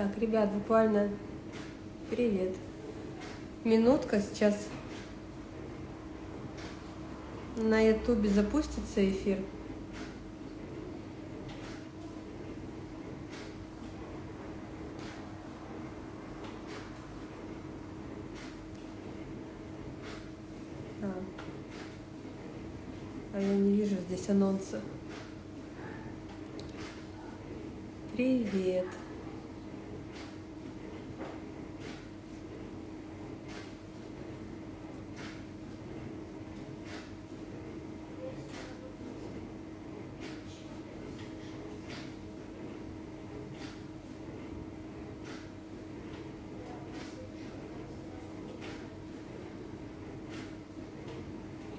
Так, ребят, буквально привет. Минутка сейчас на ютубе запустится эфир. А. а я не вижу здесь анонса. Привет.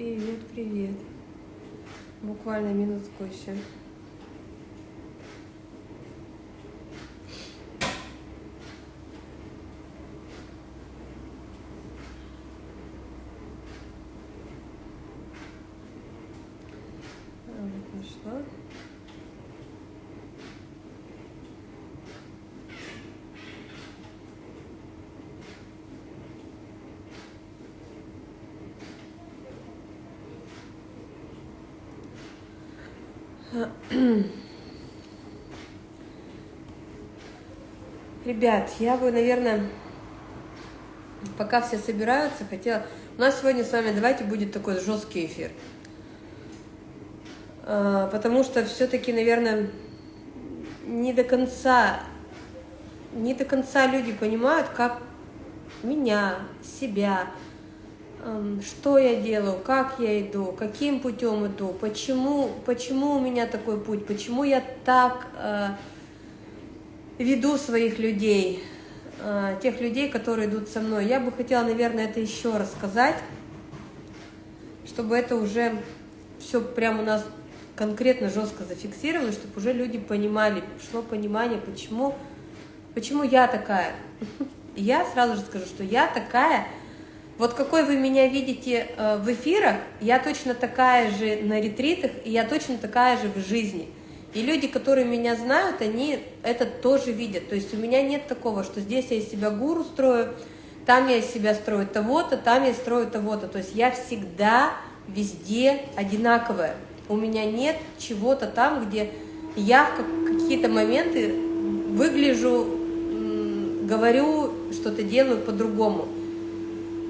Привет, привет. Буквально минутку еще. А, вот нашла. Ребят, я бы, наверное, пока все собираются, хотела... У нас сегодня с вами, давайте, будет такой жесткий эфир. А, потому что все-таки, наверное, не до конца, не до конца люди понимают, как меня, себя, что я делаю, как я иду, каким путем иду, почему, почему у меня такой путь, почему я так э, веду своих людей, э, тех людей, которые идут со мной. Я бы хотела, наверное, это еще раз сказать, чтобы это уже все прямо у нас конкретно жестко зафиксировалось, чтобы уже люди понимали, пришло понимание, почему, почему я такая. Я сразу же скажу, что я такая, вот какой вы меня видите э, в эфирах, я точно такая же на ретритах, и я точно такая же в жизни – и люди, которые меня знают, они это тоже видят. То есть у меня нет такого, что здесь я из себя гуру строю, там я из себя строю того-то, там я строю того-то. То есть я всегда везде одинаковая. У меня нет чего-то там, где я в какие-то моменты выгляжу, говорю, что-то делаю по-другому.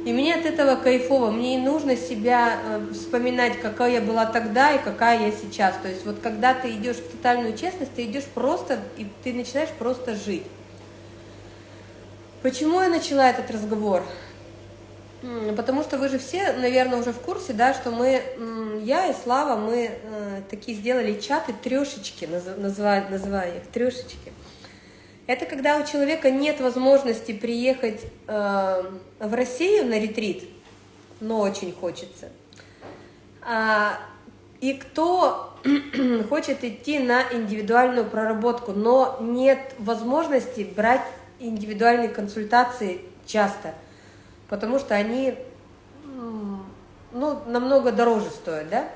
И мне от этого кайфово, мне не нужно себя э, вспоминать, какая я была тогда и какая я сейчас. То есть вот когда ты идешь в тотальную честность, ты идешь просто, и ты начинаешь просто жить. Почему я начала этот разговор? Потому что вы же все, наверное, уже в курсе, да, что мы, я и Слава, мы э, такие сделали чаты трешечки, называю, называю их трешечки. Это когда у человека нет возможности приехать э, в Россию на ретрит, но очень хочется. А, и кто хочет идти на индивидуальную проработку, но нет возможности брать индивидуальные консультации часто, потому что они ну, намного дороже стоят, да?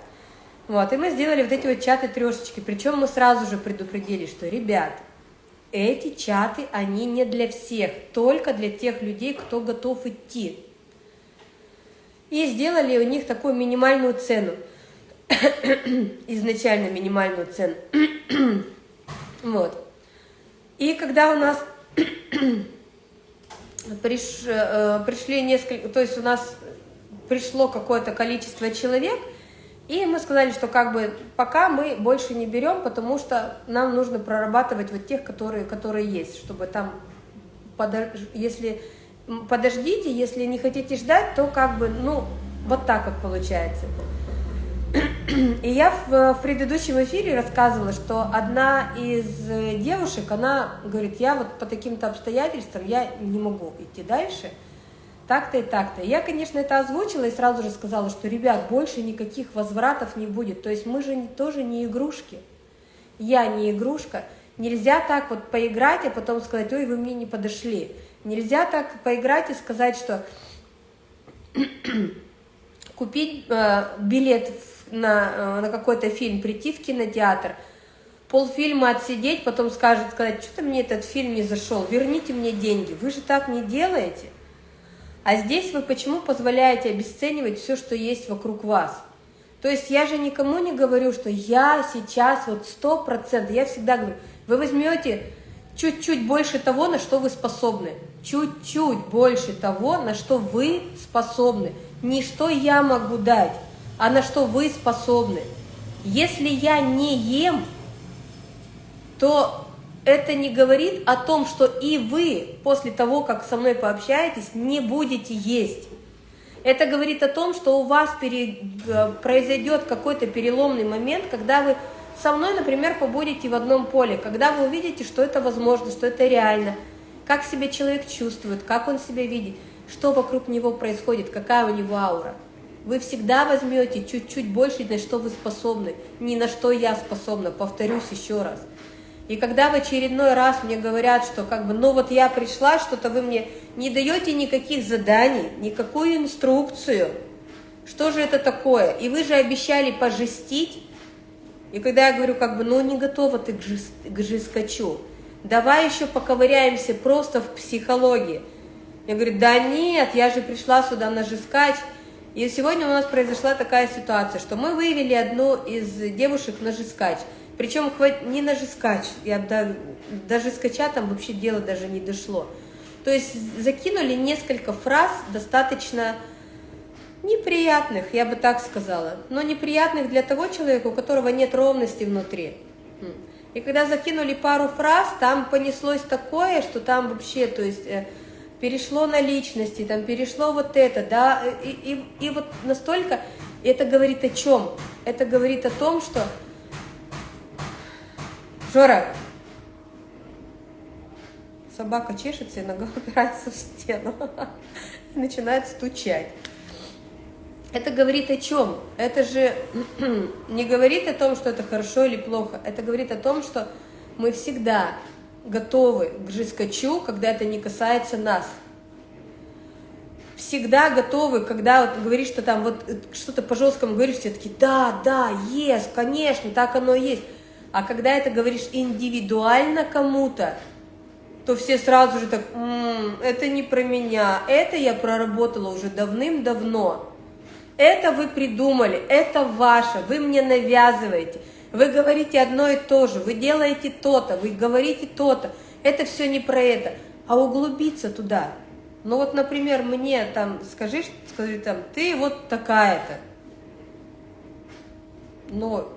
Вот, и мы сделали вот эти вот чаты трешечки, причем мы сразу же предупредили, что, ребят, эти чаты, они не для всех, только для тех людей, кто готов идти. И сделали у них такую минимальную цену, изначально минимальную цену. вот. И когда у нас приш, э, пришли несколько, то есть у нас пришло какое-то количество человек – и мы сказали, что как бы пока мы больше не берем, потому что нам нужно прорабатывать вот тех, которые, которые есть, чтобы там, подож... если подождите, если не хотите ждать, то как бы, ну, вот так вот получается. И я в, в предыдущем эфире рассказывала, что одна из девушек, она говорит, я вот по таким-то обстоятельствам, я не могу идти дальше, так-то и так-то. Я, конечно, это озвучила и сразу же сказала, что, ребят, больше никаких возвратов не будет. То есть мы же тоже не игрушки. Я не игрушка. Нельзя так вот поиграть, а потом сказать, ой, вы мне не подошли. Нельзя так поиграть и сказать, что купить э, билет на, э, на какой-то фильм, прийти в кинотеатр, полфильма отсидеть, потом скажет, сказать, что-то мне этот фильм не зашел, верните мне деньги. Вы же так не делаете. А здесь вы почему позволяете обесценивать все, что есть вокруг вас? То есть я же никому не говорю, что я сейчас вот сто процентов, я всегда говорю, вы возьмете чуть-чуть больше того, на что вы способны. Чуть-чуть больше того, на что вы способны. Не что я могу дать, а на что вы способны. Если я не ем, то это не говорит о том, что и вы после того, как со мной пообщаетесь, не будете есть. Это говорит о том, что у вас. Э, произойдет какой-то переломный момент, когда вы со мной, например, побудете в одном поле, когда вы увидите, что это возможно, что это реально, как себя человек чувствует, как он себя видит, что вокруг него происходит, какая у него аура. Вы всегда возьмете чуть-чуть больше, на что вы способны, не на что я способна, повторюсь еще раз – и когда в очередной раз мне говорят, что как бы, ну вот я пришла, что-то вы мне не даете никаких заданий, никакую инструкцию, что же это такое? И вы же обещали пожестить. И когда я говорю, как бы, ну не готова ты к, жест, к давай еще поковыряемся просто в психологии. Я говорю, да нет, я же пришла сюда на жескач. И сегодня у нас произошла такая ситуация, что мы вывели одну из девушек на жескач – причем не на жескач, я до, даже скача там вообще дело даже не дошло. То есть закинули несколько фраз достаточно неприятных, я бы так сказала, но неприятных для того человека, у которого нет ровности внутри. И когда закинули пару фраз, там понеслось такое, что там вообще, то есть э, перешло на личности, там перешло вот это, да, и, и, и вот настолько, это говорит о чем? Это говорит о том, что Жора, собака чешется и нога упирается в стену начинает стучать. Это говорит о чем? Это же не говорит о том, что это хорошо или плохо. Это говорит о том, что мы всегда готовы к жескачу, когда это не касается нас. Всегда готовы, когда вот говоришь, что там вот что-то по жесткому говоришь, все таки да, да, есть, конечно, так оно и есть. А когда это говоришь индивидуально кому-то, то все сразу же так, М -м, это не про меня, это я проработала уже давным-давно. Это вы придумали, это ваше, вы мне навязываете. Вы говорите одно и то же, вы делаете то-то, вы говорите то-то. Это все не про это, а углубиться туда. Ну вот, например, мне там, скажи, скажи там, ты вот такая-то. Но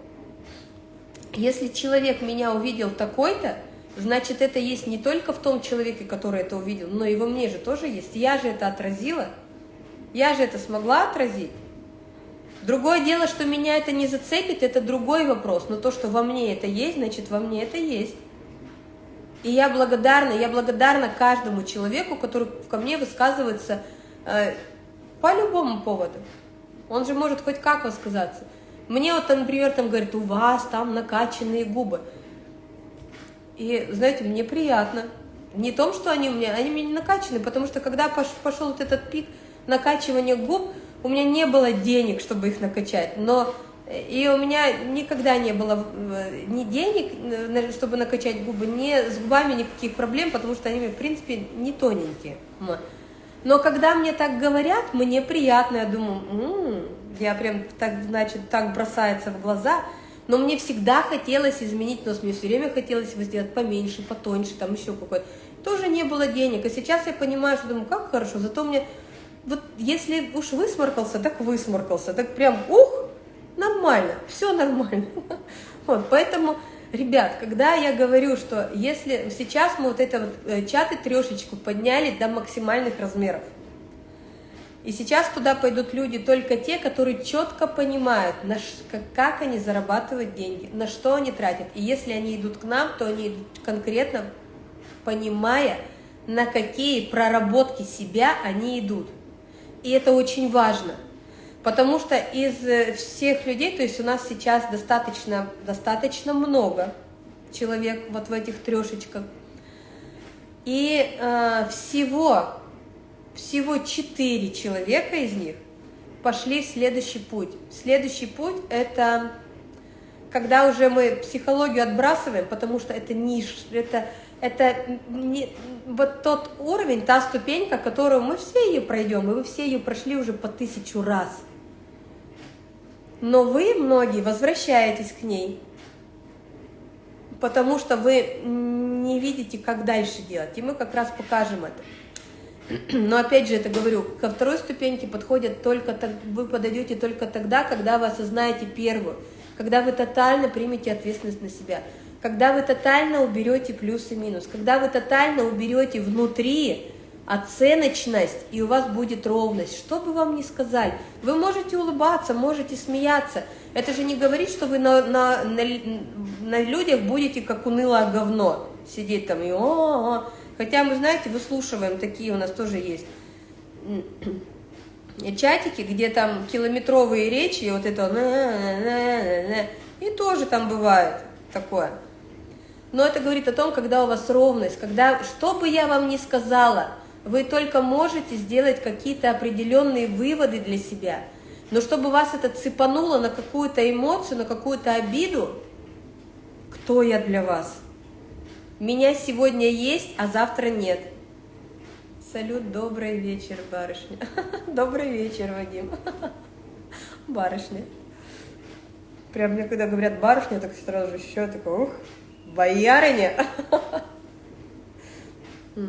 если человек меня увидел такой-то, значит, это есть не только в том человеке, который это увидел, но и во мне же тоже есть. Я же это отразила, я же это смогла отразить. Другое дело, что меня это не зацепит, это другой вопрос. Но то, что во мне это есть, значит, во мне это есть. И я благодарна, я благодарна каждому человеку, который ко мне высказывается э, по любому поводу. Он же может хоть как высказаться. Мне вот, например, там говорят, у вас там накачанные губы. И, знаете, мне приятно. Не том, что они у меня, они у меня не накачаны, потому что когда пошел вот этот пик накачивания губ, у меня не было денег, чтобы их накачать, но и у меня никогда не было э, ни денег, э, чтобы накачать губы, ни с губами никаких проблем, потому что они, в принципе, не тоненькие. Но когда мне так говорят, мне приятно, я думаю, М -м, я прям так, значит, так бросается в глаза. Но мне всегда хотелось изменить нос, мне все время хотелось его сделать поменьше, потоньше, там еще какой-то. Тоже не было денег. И сейчас я понимаю, что думаю, как хорошо, зато мне, вот если уж высморкался, так высморкался, так прям, ух, нормально, все нормально. Вот, поэтому, ребят, когда я говорю, что если сейчас мы вот это вот э, чаты трешечку подняли до максимальных размеров, и сейчас туда пойдут люди только те, которые четко понимают, как они зарабатывают деньги, на что они тратят. И если они идут к нам, то они идут конкретно понимая, на какие проработки себя они идут. И это очень важно. Потому что из э, всех людей, то есть у нас сейчас достаточно, достаточно много человек вот в этих трешечках. И э, всего, всего четыре человека из них пошли в следующий путь. Следующий путь – это когда уже мы психологию отбрасываем, потому что это ниш, это, это не, вот тот уровень, та ступенька, которую мы все ее пройдем, и вы все ее прошли уже по тысячу раз. Но вы, многие, возвращаетесь к ней, потому что вы не видите, как дальше делать, и мы как раз покажем это. Но опять же, это говорю, ко второй ступеньке подходят только, вы подойдете только тогда, когда вы осознаете первую, когда вы тотально примете ответственность на себя, когда вы тотально уберете плюс и минус, когда вы тотально уберете внутри оценочность, и у вас будет ровность. Что бы вам ни сказали, вы можете улыбаться, можете смеяться. Это же не говорит, что вы на, на, на, на людях будете как унылое говно сидеть там и о, -о, -о. Хотя мы, знаете, выслушиваем, такие у нас тоже есть чатики, где там километровые речи, и вот это и тоже там бывает такое. Но это говорит о том, когда у вас ровность, когда, что бы я вам ни сказала, вы только можете сделать какие-то определенные выводы для себя. Но чтобы вас это цепануло на какую-то эмоцию, на какую-то обиду, кто я для вас? Меня сегодня есть, а завтра нет. Салют, добрый вечер, барышня. Добрый вечер, Вадим. Барышня. Прям мне когда говорят барышня, так сразу еще такой, ух, боярыня.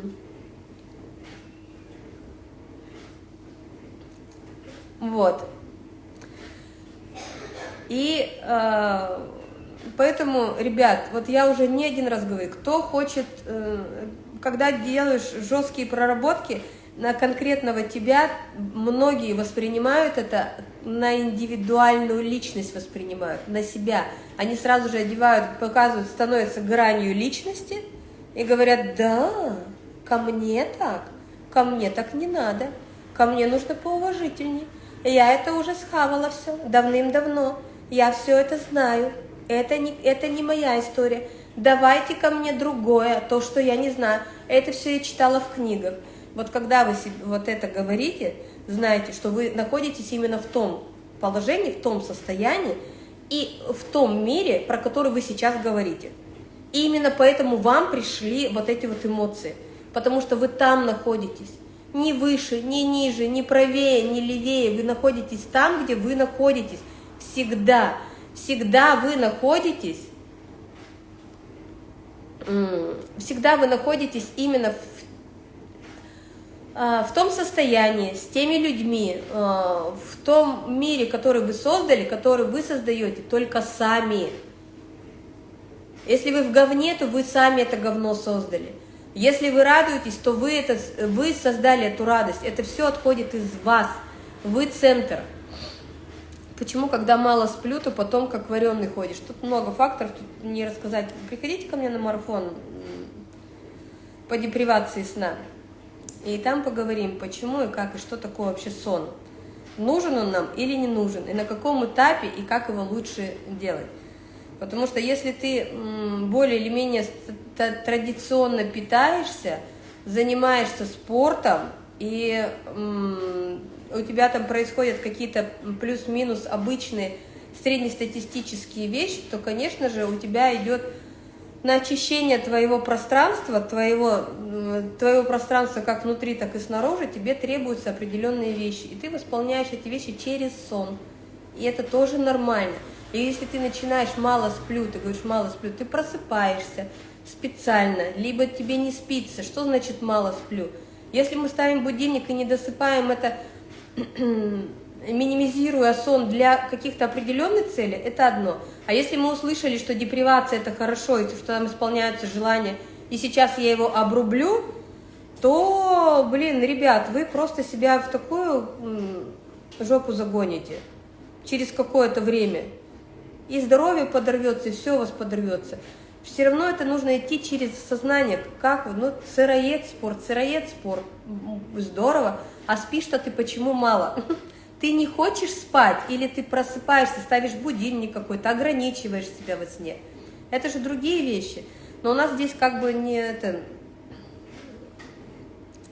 Вот. И э, поэтому, ребят, вот я уже не один раз говорю, кто хочет, э, когда делаешь жесткие проработки на конкретного тебя, многие воспринимают это на индивидуальную личность воспринимают, на себя. Они сразу же одевают, показывают, становятся гранью личности и говорят, да, ко мне так, ко мне так не надо, ко мне нужно поуважительней. Я это уже схавала все давным-давно. Я все это знаю. Это не, это не моя история. Давайте ко мне другое, то, что я не знаю. Это все я читала в книгах. Вот когда вы вот это говорите, знаете, что вы находитесь именно в том положении, в том состоянии и в том мире, про который вы сейчас говорите. И именно поэтому вам пришли вот эти вот эмоции, потому что вы там находитесь ни выше, ни ниже, ни правее, ни левее. Вы находитесь там, где вы находитесь. Всегда. Всегда вы находитесь. Всегда вы находитесь именно в а, в том состоянии, с теми людьми, а, в том мире, который вы создали, который вы создаете только сами. Если вы в говне, то вы сами это говно создали. Если вы радуетесь, то вы, это, вы создали эту радость. Это все отходит из вас. Вы центр. Почему, когда мало сплю, то потом как вареный ходишь? Тут много факторов, тут не рассказать. Приходите ко мне на марафон по депривации сна. И там поговорим, почему и как, и что такое вообще сон. Нужен он нам или не нужен, и на каком этапе, и как его лучше делать. Потому что если ты более или менее традиционно питаешься, занимаешься спортом, и у тебя там происходят какие-то плюс-минус обычные среднестатистические вещи, то, конечно же, у тебя идет на очищение твоего пространства, твоего, твоего пространства как внутри, так и снаружи, тебе требуются определенные вещи. И ты восполняешь эти вещи через сон. И это тоже нормально. И если ты начинаешь мало сплю, ты говоришь мало сплю, ты просыпаешься специально, либо тебе не спится. Что значит мало сплю? Если мы ставим будильник и не досыпаем это, минимизируя сон для каких-то определенных целей, это одно. А если мы услышали, что депривация это хорошо, и что там исполняются желания, и сейчас я его обрублю, то, блин, ребят, вы просто себя в такую жопу загоните через какое-то время и здоровье подорвется, и все у вас подорвется. Все равно это нужно идти через сознание, как, ну, сыроед спорт, сыроед спорт, здорово. а спишь-то ты почему мало? Ты не хочешь спать, или ты просыпаешься, ставишь будильник какой-то, ограничиваешь себя во сне. Это же другие вещи. Но у нас здесь как бы не это...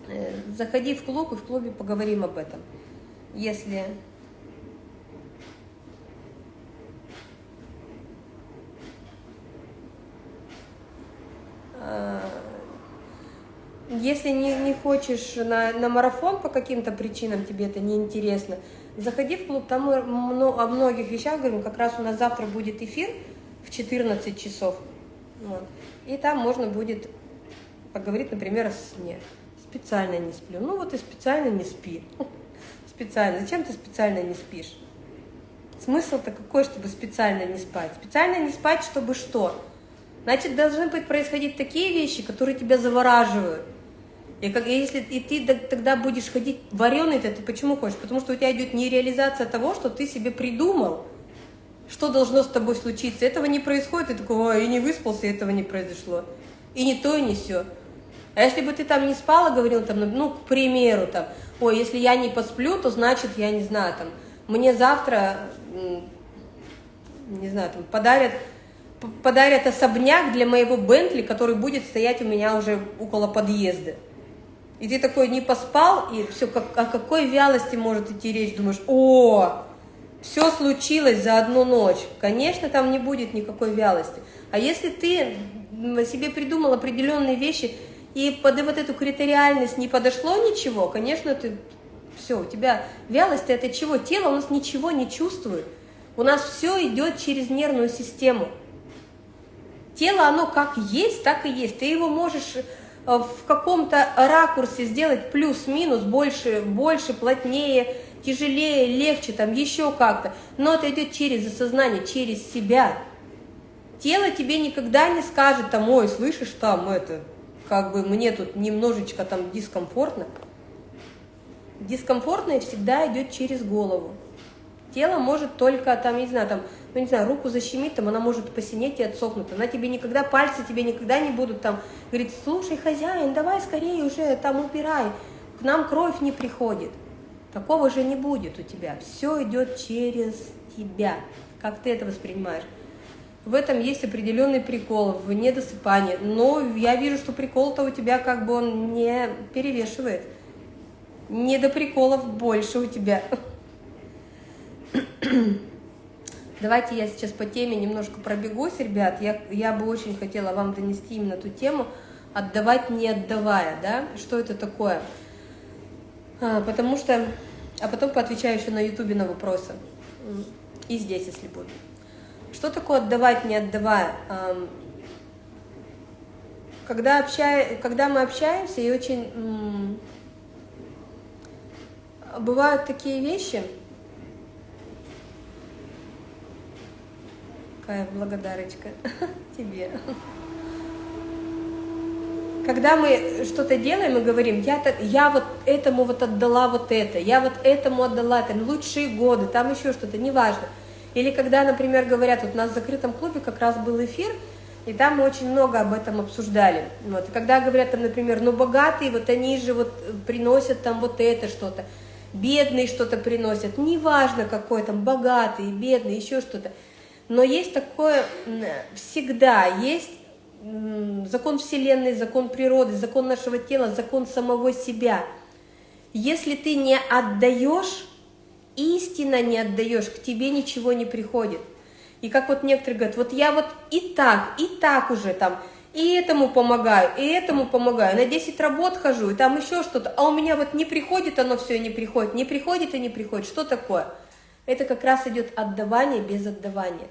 Э, заходи в клуб, и в клубе поговорим об этом. Если э, если не, не хочешь на, на марафон по каким-то причинам, тебе это не интересно, заходи в клуб, там мы о многих вещах говорим, как раз у нас завтра будет эфир в 14 часов. Вот. И там можно будет поговорить, например, о сне. Специально не сплю. Ну вот и специально не спи. Специально. Зачем ты специально не спишь? Смысл-то какой, чтобы специально не спать? Специально не спать, чтобы что? Значит, должны быть происходить такие вещи, которые тебя завораживают. И как, если и ты тогда будешь ходить вареный, то ты почему хочешь? Потому что у тебя идет нереализация того, что ты себе придумал что должно с тобой случиться. Этого не происходит, и такого и не выспался, и этого не произошло. И не то, и не все. А если бы ты там не спала, говорил там, ну, к примеру, там, ой, если я не посплю, то значит, я не знаю, там, мне завтра, не знаю, там, подарят, подарят особняк для моего Бентли, который будет стоять у меня уже около подъезда. И ты такой не поспал, и все, как, о какой вялости может идти речь, думаешь, о, все случилось за одну ночь, конечно, там не будет никакой вялости. А если ты себе придумал определенные вещи, и под вот эту критериальность не подошло ничего, конечно, ты все, у тебя вялость это чего? Тело у нас ничего не чувствует. У нас все идет через нервную систему. Тело, оно как есть, так и есть. Ты его можешь в каком-то ракурсе сделать плюс-минус, больше, больше, плотнее, тяжелее, легче, там еще как-то. Но это идет через осознание, через себя. Тело тебе никогда не скажет, там, ой, слышишь, там, это, как бы мне тут немножечко там дискомфортно. Дискомфортное всегда идет через голову. Тело может только, там, не знаю, там, ну, не знаю, руку защемить, там, она может посинеть и отсохнуть. Она тебе никогда, пальцы тебе никогда не будут там, говорить, слушай, хозяин, давай скорее уже там убирай. К нам кровь не приходит. Такого же не будет у тебя. Все идет через тебя. Как ты это воспринимаешь? В этом есть определенный прикол, в недосыпании. Но я вижу, что прикол-то у тебя как бы он не перевешивает. Не до приколов больше у тебя. Давайте я сейчас по теме немножко пробегусь, ребят. Я, я бы очень хотела вам донести именно ту тему «отдавать, не отдавая». Да? Что это такое? А, потому что а потом поотвечаю еще на ютубе на вопросы. И здесь, если будет. Что такое отдавать, не отдавая? Когда, общая, когда мы общаемся, и очень... Бывают такие вещи, Какая благодарочка тебе когда мы что-то делаем мы говорим, я, я вот этому вот отдала вот это, я вот этому отдала это, лучшие годы, там еще что-то, неважно. Или когда, например, говорят, вот у нас в закрытом клубе как раз был эфир, и там мы очень много об этом обсуждали. Вот. И когда говорят там, например, ну богатые, вот они же вот приносят там вот это что-то, бедные что-то приносят, неважно какой там, богатый, бедный, еще что-то. Но есть такое, всегда есть закон Вселенной, закон природы, закон нашего тела, закон самого себя. Если ты не отдаешь, истинно не отдаешь, к тебе ничего не приходит. И как вот некоторые говорят, вот я вот и так, и так уже там, и этому помогаю, и этому помогаю, на 10 работ хожу, и там еще что-то, а у меня вот не приходит оно все, не приходит, не приходит и не приходит. Что такое? Это как раз идет отдавание без отдавания.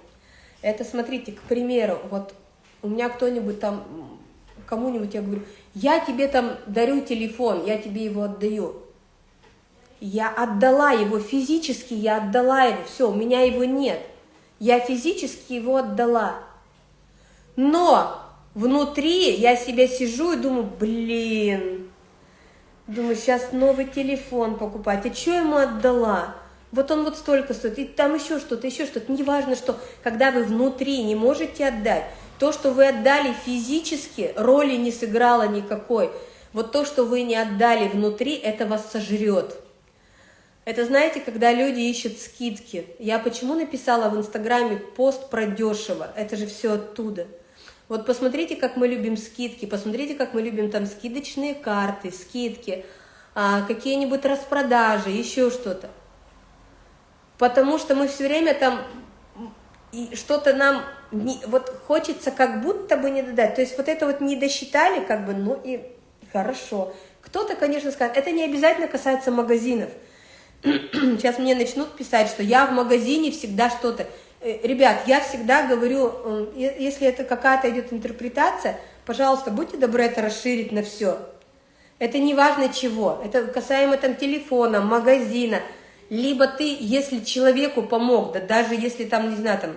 Это, смотрите, к примеру, вот у меня кто-нибудь там, кому-нибудь я говорю, я тебе там дарю телефон, я тебе его отдаю. Я отдала его физически, я отдала его, все, у меня его нет. Я физически его отдала. Но внутри я себя сижу и думаю, блин, думаю, сейчас новый телефон покупать, а что ему отдала? Вот он вот столько стоит, и там еще что-то, еще что-то, неважно что, когда вы внутри не можете отдать, то, что вы отдали физически, роли не сыграло никакой. вот то, что вы не отдали внутри, это вас сожрет. Это знаете, когда люди ищут скидки. Я почему написала в Инстаграме пост про дешево? Это же все оттуда. Вот посмотрите, как мы любим скидки, посмотрите, как мы любим там скидочные карты, скидки, а, какие-нибудь распродажи, еще что-то. Потому что мы все время там что-то нам не, вот хочется как будто бы не додать. То есть вот это вот не досчитали, как бы, ну и хорошо. Кто-то, конечно, скажет, это не обязательно касается магазинов. Сейчас мне начнут писать, что я в магазине всегда что-то. Э, ребят, я всегда говорю, если это какая-то идет интерпретация, пожалуйста, будьте добры это расширить на все. Это не важно чего, это касаемо там телефона, магазина, либо ты, если человеку помог, да даже если там, не знаю, там,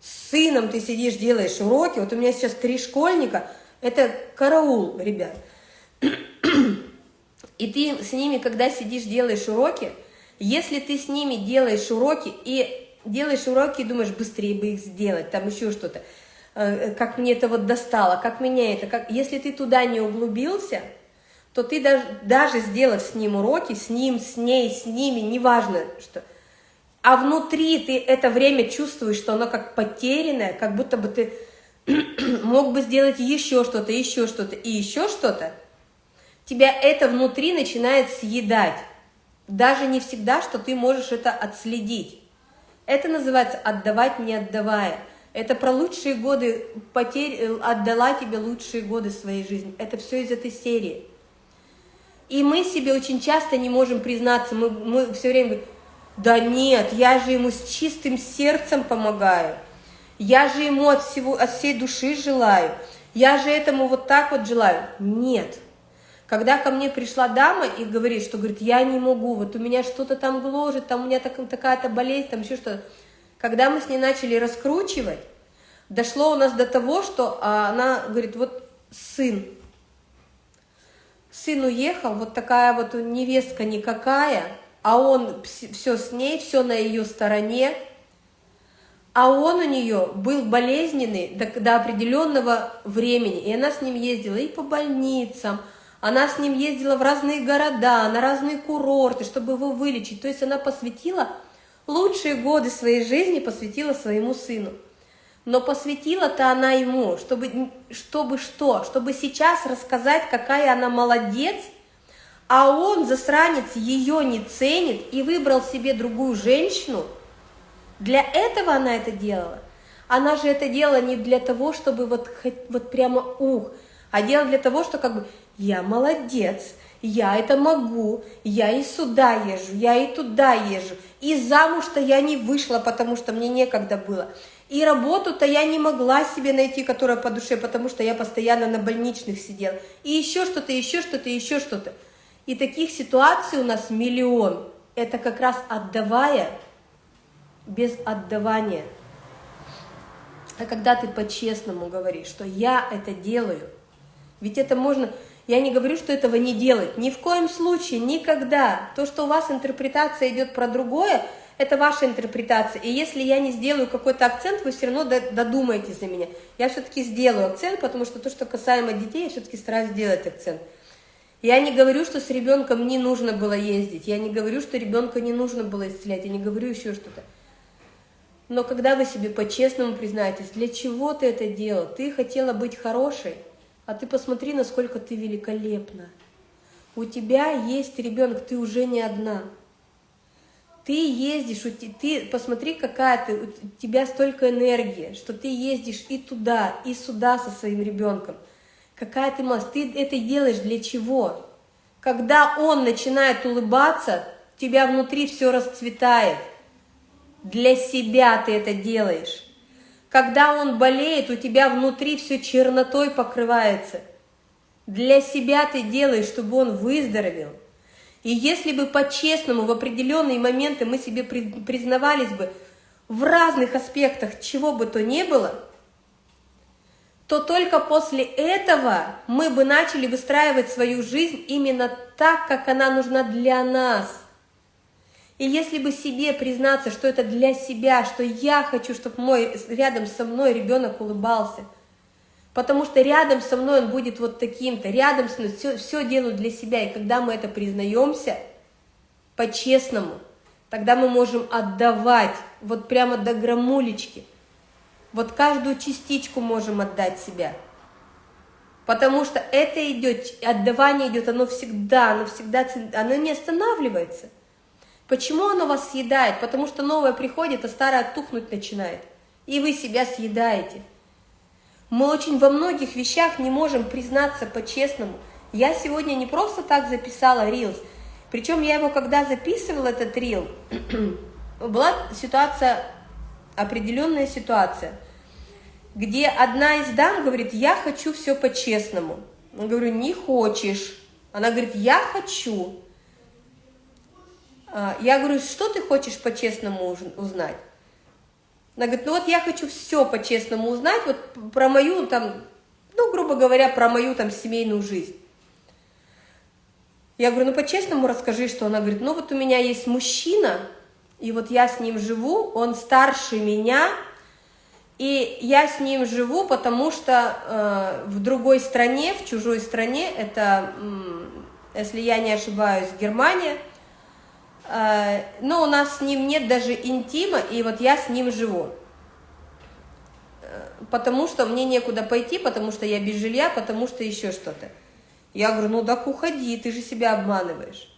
с сыном ты сидишь, делаешь уроки, вот у меня сейчас три школьника, это караул, ребят. И ты с ними, когда сидишь, делаешь уроки, если ты с ними делаешь уроки и делаешь уроки и думаешь, быстрее бы их сделать, там еще что-то, э, как мне это вот достало, как меня это, как... если ты туда не углубился, то ты даже, даже сделав с ним уроки, с ним, с ней, с ними, неважно что, а внутри ты это время чувствуешь, что оно как потерянное, как будто бы ты мог бы сделать еще что-то, еще что-то и еще что-то, тебя это внутри начинает съедать. Даже не всегда, что ты можешь это отследить. Это называется «отдавать, не отдавая». Это про лучшие годы потерь, э, отдала тебе лучшие годы своей жизни. Это все из этой серии. И мы себе очень часто не можем признаться, мы, мы все время говорим, да нет, я же ему с чистым сердцем помогаю, я же ему от, всего, от всей души желаю, я же этому вот так вот желаю. Нет, когда ко мне пришла дама и говорит, что говорит, я не могу, вот у меня что-то там гложет, там у меня так, такая-то болезнь, там еще что-то. Когда мы с ней начали раскручивать, дошло у нас до того, что а, она говорит, вот сын, сын уехал, вот такая вот невестка никакая, а он все с ней, все на ее стороне, а он у нее был болезненный до, до определенного времени, и она с ним ездила и по больницам, она с ним ездила в разные города, на разные курорты, чтобы его вылечить. То есть она посвятила лучшие годы своей жизни, посвятила своему сыну. Но посвятила-то она ему, чтобы, чтобы что? Чтобы сейчас рассказать, какая она молодец, а он, засранец, ее не ценит и выбрал себе другую женщину. Для этого она это делала. Она же это делала не для того, чтобы вот, вот прямо ух, а делала для того, что как бы я молодец, я это могу, я и сюда езжу, я и туда езжу, и замуж-то я не вышла, потому что мне некогда было, и работу-то я не могла себе найти, которая по душе, потому что я постоянно на больничных сидела, и еще что-то, еще что-то, еще что-то. И таких ситуаций у нас миллион. Это как раз отдавая без отдавания. А когда ты по-честному говоришь, что я это делаю, ведь это можно, я не говорю, что этого не делать. Ни в коем случае, никогда. То, что у вас интерпретация идет про другое, это ваша интерпретация. И если я не сделаю какой-то акцент, вы все равно додумаетесь за меня. Я все-таки сделаю акцент, потому что то, что касаемо детей, я все-таки стараюсь сделать акцент. Я не говорю, что с ребенком не нужно было ездить. Я не говорю, что ребенка не нужно было исцелять. Я не говорю еще что-то. Но когда вы себе по-честному признаетесь, для чего ты это делал? Ты хотела быть хорошей, а ты посмотри, насколько ты великолепна. У тебя есть ребенок, ты уже не одна. Ты ездишь, ты посмотри, какая ты, у тебя столько энергии, что ты ездишь и туда, и сюда со своим ребенком. Какая ты молодец, ты это делаешь для чего? Когда он начинает улыбаться, тебя внутри все расцветает. Для себя ты это делаешь. Когда он болеет, у тебя внутри все чернотой покрывается. Для себя ты делаешь, чтобы он выздоровел. И если бы по-честному в определенные моменты мы себе признавались бы в разных аспектах, чего бы то ни было, то только после этого мы бы начали выстраивать свою жизнь именно так, как она нужна для нас – и если бы себе признаться, что это для себя, что я хочу, чтобы мой рядом со мной ребенок улыбался, Потому что рядом со мной он будет вот таким-то, рядом со мной все, все делаю для себя. И когда мы это признаемся по-честному, тогда мы можем отдавать вот прямо до грамулечки. Вот каждую частичку можем отдать себя. Потому что это идет, отдавание идет, оно всегда, оно всегда, оно не останавливается. Почему оно вас съедает? Потому что новое приходит, а старое тухнуть начинает. И вы себя съедаете. Мы очень во многих вещах не можем признаться по-честному. Я сегодня не просто так записала Reels, причем я его, когда записывала, этот Reel, была ситуация, определенная ситуация, где одна из дам говорит, я хочу все по-честному. Я говорю, не хочешь. Она говорит, я хочу. А, я говорю, что ты хочешь по-честному узнать? Она говорит, ну вот я хочу все по-честному узнать, вот про мою там, ну, грубо говоря, про мою там семейную жизнь. Я говорю, ну по-честному расскажи, что она говорит, ну вот у меня есть мужчина, и вот я с ним живу, он старше меня, и я с ним живу, потому что э, в другой стране, в чужой стране, это, э, если я не ошибаюсь, Германия – но у нас с ним нет даже интима, и вот я с ним живу. Э, потому что мне некуда пойти, потому что я без жилья, потому что еще что-то. Я говорю, ну так уходи, ты же себя обманываешь.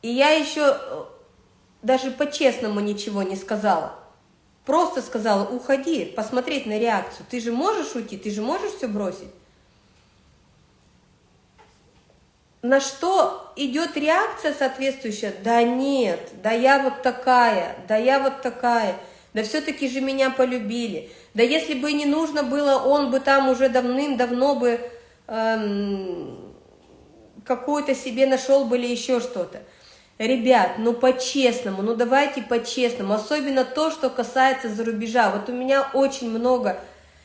И я еще э, даже по-честному ничего не сказала. Просто сказала, уходи, посмотреть на реакцию. Ты же можешь уйти, ты же можешь все бросить. на что идет реакция соответствующая? Да нет, да я вот такая, да я вот такая, да все-таки же меня полюбили. Да если бы не нужно было, он бы там уже давным-давно бы эм, какую-то себе нашел бы или еще что-то. Ребят, ну по-честному, ну давайте по-честному, особенно то, что касается за рубежа. Вот у меня очень много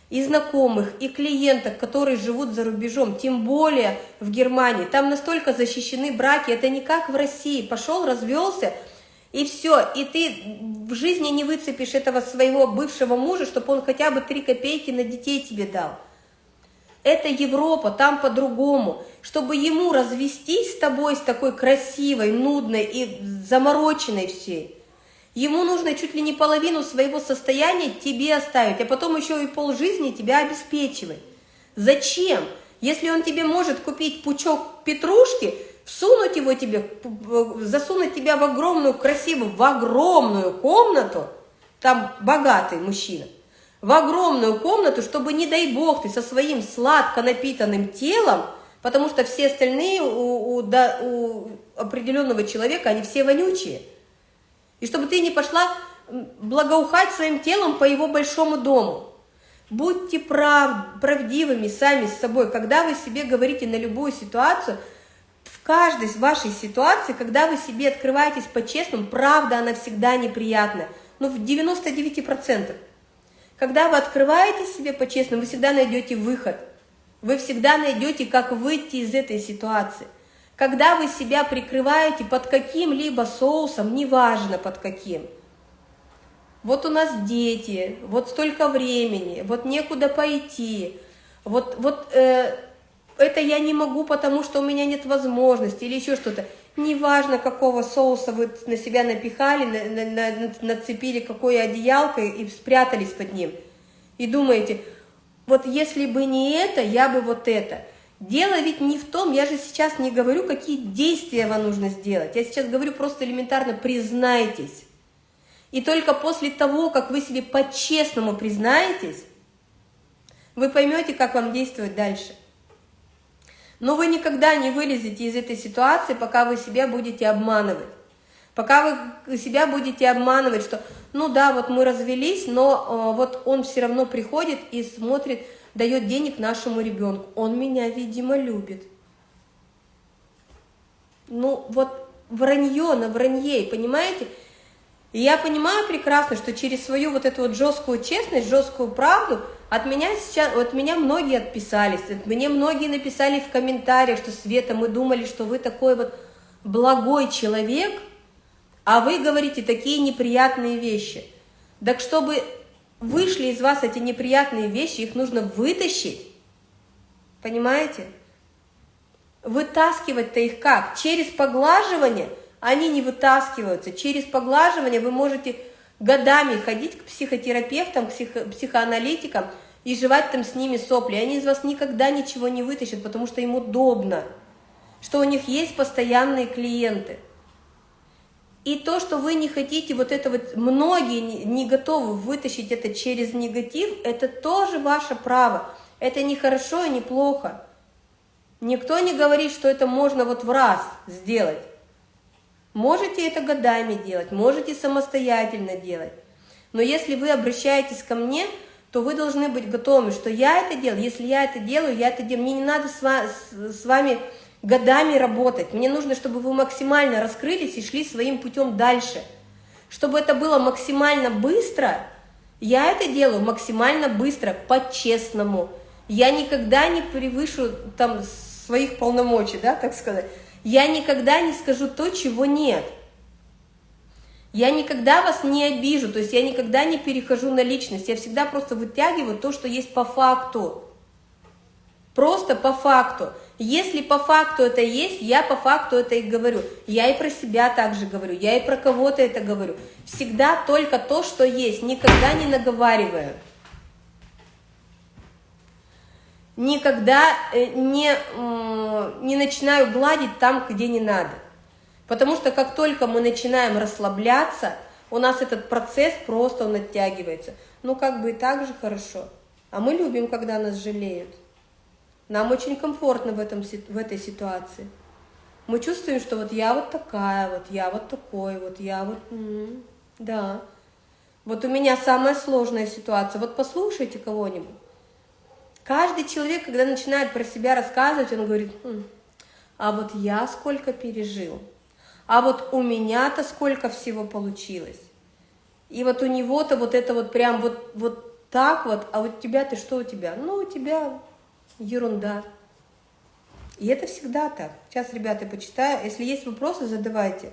и знакомых, и клиенток, которые живут за рубежом, тем более в Германии. Там настолько защищены браки, это не как в России. Пошел, развелся, и все. И ты в жизни не выцепишь этого своего бывшего мужа, чтобы он хотя бы три копейки на детей тебе дал. Это Европа, там по-другому. Чтобы ему развестись с тобой, с такой красивой, нудной и замороченной всей – Ему нужно чуть ли не половину своего состояния тебе оставить, а потом еще и полжизни тебя обеспечивать. Зачем? Если он тебе может купить пучок петрушки, всунуть его тебе, засунуть тебя в огромную, красивую, в огромную комнату, там богатый мужчина, в огромную комнату, чтобы, не дай бог, ты со своим сладко напитанным телом, потому что все остальные у, у, да, у определенного человека, они все вонючие – и чтобы ты не пошла благоухать своим телом по его большому дому. Будьте прав, правдивыми сами с собой, когда вы себе говорите на любую ситуацию, в каждой вашей ситуации, когда вы себе открываетесь по-честному, правда, она всегда неприятная, но ну, в 99%. Когда вы открываете себе по-честному, вы всегда найдете выход, вы всегда найдете, как выйти из этой ситуации – когда вы себя прикрываете под каким-либо соусом, неважно под каким. Вот у нас дети, вот столько времени, вот некуда пойти, вот, вот э, это я не могу, потому что у меня нет возможности или еще что-то. Неважно, какого соуса вы на себя напихали, на, на, на, нацепили какое одеялко и спрятались под ним. И думаете, вот если бы не это, я бы вот это – Дело ведь не в том, я же сейчас не говорю, какие действия вам нужно сделать. Я сейчас говорю просто элементарно признайтесь. И только после того, как вы себе по-честному признаетесь, вы поймете, как вам действовать дальше. Но вы никогда не вылезете из этой ситуации, пока вы себя будете обманывать. Пока вы себя будете обманывать, что ну да, вот мы развелись, но э, вот он все равно приходит и смотрит, дает денег нашему ребенку. Он меня, видимо, любит. Ну, вот вранье на вранье, понимаете? И я понимаю прекрасно, что через свою вот эту вот жесткую честность, жесткую правду от меня сейчас, от меня многие отписались, мне многие написали в комментариях, что Света, мы думали, что вы такой вот благой человек, а вы говорите такие неприятные вещи. Так чтобы вышли из вас эти неприятные вещи, их нужно вытащить. Понимаете? Вытаскивать-то их как? Через поглаживание они не вытаскиваются. Через поглаживание вы можете годами ходить к психотерапевтам, к психо психоаналитикам и жевать там с ними сопли. Они из вас никогда ничего не вытащат, потому что им удобно, что у них есть постоянные клиенты. И то, что вы не хотите, вот это вот, многие не готовы вытащить это через негатив, это тоже ваше право. Это не хорошо и не плохо. Никто не говорит, что это можно вот в раз сделать. Можете это годами делать, можете самостоятельно делать. Но если вы обращаетесь ко мне, то вы должны быть готовы, что я это делаю. Если я это делаю, я это делаю. Мне не надо с вами годами работать. Мне нужно, чтобы вы максимально раскрылись и шли своим путем дальше. Чтобы это было максимально быстро, я это делаю максимально быстро, по-честному. Я никогда не превышу там своих полномочий, да, так сказать. Я никогда не скажу то, чего нет. Я никогда вас не обижу, то есть я никогда не перехожу на личность, я всегда просто вытягиваю то, что есть по факту. Просто по факту. Если по факту это есть, я по факту это и говорю. Я и про себя также говорю, я и про кого-то это говорю. Всегда только то, что есть, никогда не наговариваю. Никогда э, не, не начинаю гладить там, где не надо. Потому что как только мы начинаем расслабляться, у нас этот процесс просто он оттягивается. Ну, как бы и так же хорошо. А мы любим, когда нас жалеют. Нам очень комфортно в, этом, в этой ситуации. Мы чувствуем, что вот я вот такая, вот я вот такой, вот я вот... Да. Вот у меня самая сложная ситуация. Вот послушайте кого-нибудь. Каждый человек, когда начинает про себя рассказывать, он говорит, хм, а вот я сколько пережил, а вот у меня-то сколько всего получилось. И вот у него-то вот это вот прям вот, вот так вот, а вот тебя-то что у тебя? Ну, у тебя ерунда. И это всегда так. Сейчас, ребята, почитаю. Если есть вопросы, задавайте.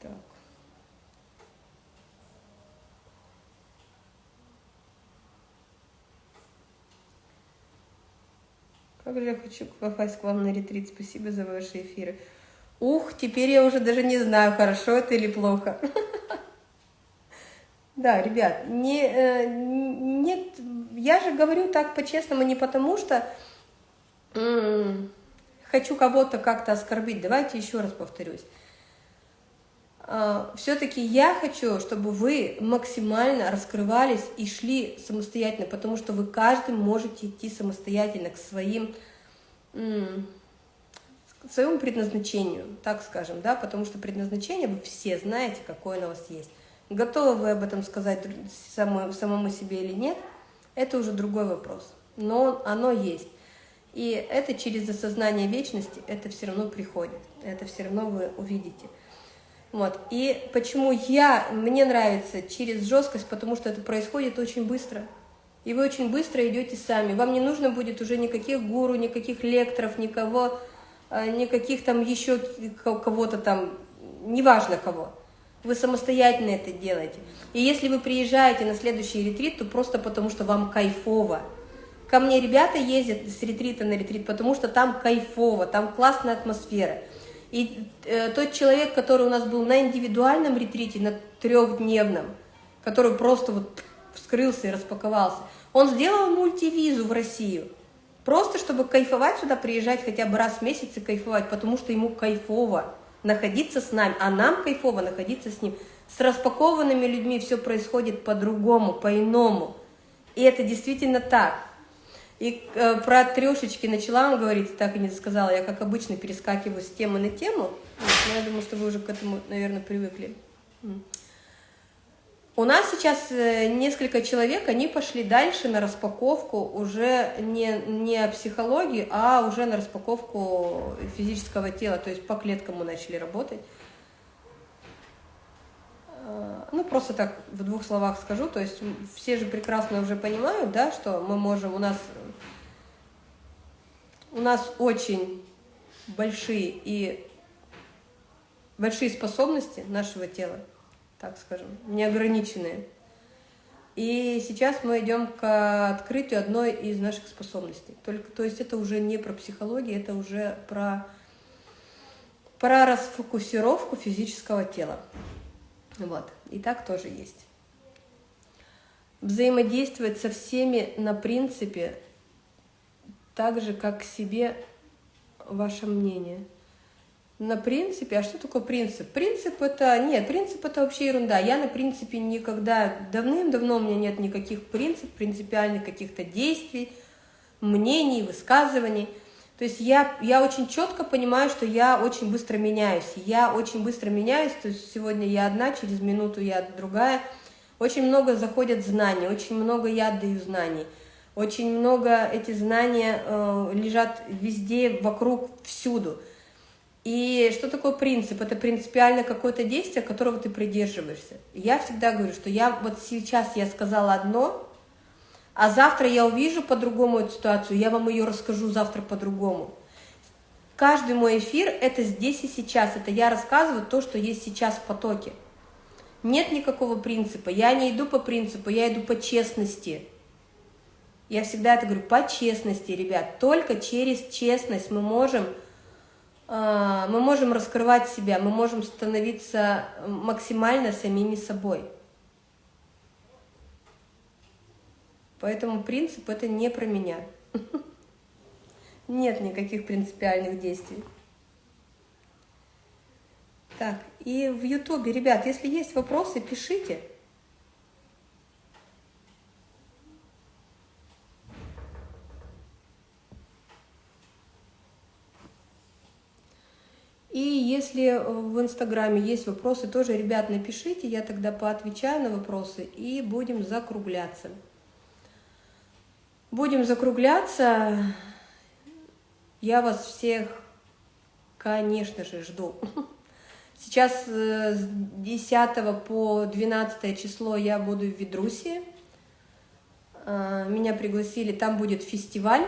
Так. Как же я хочу попасть к вам на ретрит. Спасибо за ваши эфиры. Ух, теперь я уже даже не знаю, хорошо это или плохо. Да, ребят, не, э, нет, я же говорю так по-честному не потому, что хочу кого-то как-то оскорбить. Давайте еще раз повторюсь. А, Все-таки я хочу, чтобы вы максимально раскрывались и шли самостоятельно, потому что вы каждый можете идти самостоятельно к своим своему предназначению, так скажем, да, потому что предназначение вы все знаете, какое оно у вас есть. Готовы вы об этом сказать самому, самому себе или нет, это уже другой вопрос, но оно есть. И это через осознание вечности, это все равно приходит, это все равно вы увидите. Вот. И почему я, мне нравится через жесткость, потому что это происходит очень быстро. И вы очень быстро идете сами. Вам не нужно будет уже никаких гуру, никаких лекторов, никого никаких там еще кого-то там, неважно кого. Вы самостоятельно это делаете. И если вы приезжаете на следующий ретрит, то просто потому, что вам кайфово. Ко мне ребята ездят с ретрита на ретрит, потому что там кайфово, там классная атмосфера. И э, тот человек, который у нас был на индивидуальном ретрите, на трехдневном, который просто вот вскрылся и распаковался, он сделал мультивизу в Россию. Просто чтобы кайфовать сюда, приезжать хотя бы раз в месяц и кайфовать, потому что ему кайфово находиться с нами, а нам кайфово находиться с ним. С распакованными людьми все происходит по-другому, по-иному. И это действительно так. И э, про трешечки начала он говорить, так и не сказала, я как обычно перескакиваю с темы на тему, но я думаю, что вы уже к этому, наверное, привыкли. У нас сейчас э, несколько человек, они пошли дальше на распаковку уже не, не психологии, а уже на распаковку физического тела, то есть по клеткам мы начали работать. А, ну, просто так в двух словах скажу, то есть все же прекрасно уже понимают, да, что мы можем, у нас, у нас очень большие и большие способности нашего тела, так скажем, неограниченные. И сейчас мы идем к открытию одной из наших способностей. Только, то есть это уже не про психологию, это уже про, про расфокусировку физического тела. Вот. И так тоже есть. Взаимодействовать со всеми на принципе, так же, как себе ваше мнение – на принципе. А что такое принцип? Принцип это... Нет, принцип это вообще ерунда. Я на принципе никогда... Давным-давно у меня нет никаких принципов, принципиальных каких-то действий, мнений, высказываний. То есть я, я очень четко понимаю, что я очень быстро меняюсь. Я очень быстро меняюсь, то есть сегодня я одна, через минуту я другая. Очень много заходят знаний, очень много я отдаю знаний. Очень много эти знания э, лежат везде, вокруг, всюду. И что такое принцип? Это принципиально какое-то действие, которого ты придерживаешься. Я всегда говорю, что я вот сейчас я сказала одно, а завтра я увижу по-другому эту ситуацию, я вам ее расскажу завтра по-другому. Каждый мой эфир – это здесь и сейчас, это я рассказываю то, что есть сейчас в потоке. Нет никакого принципа, я не иду по принципу, я иду по честности. Я всегда это говорю, по честности, ребят, только через честность мы можем мы можем раскрывать себя, мы можем становиться максимально самими собой. Поэтому принцип это не про меня. Нет никаких принципиальных действий. Так, и в Ютубе, ребят, если есть вопросы, пишите. И если э, в Инстаграме есть вопросы, тоже, ребят, напишите, я тогда поотвечаю на вопросы и будем закругляться. Будем закругляться. Я вас всех, конечно же, жду. Сейчас э, с 10 по 12 число я буду в Ведрусе. Э, меня пригласили, там будет фестиваль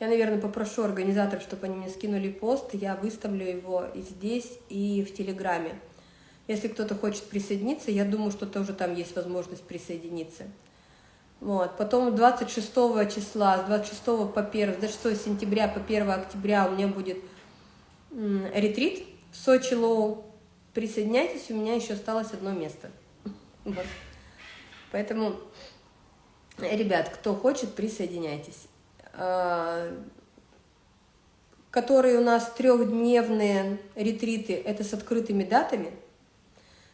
я, наверное, попрошу организаторов, чтобы они мне скинули пост, я выставлю его и здесь, и в Телеграме. Если кто-то хочет присоединиться, я думаю, что тоже там есть возможность присоединиться. Вот. Потом 26 числа, с 26 по 1, с 26 сентября по 1 октября у меня будет ретрит в Сочи Лоу. Присоединяйтесь, у меня еще осталось одно место. Вот. Поэтому, ребят, кто хочет, присоединяйтесь. Э, которые у нас трехдневные ретриты, это с открытыми датами.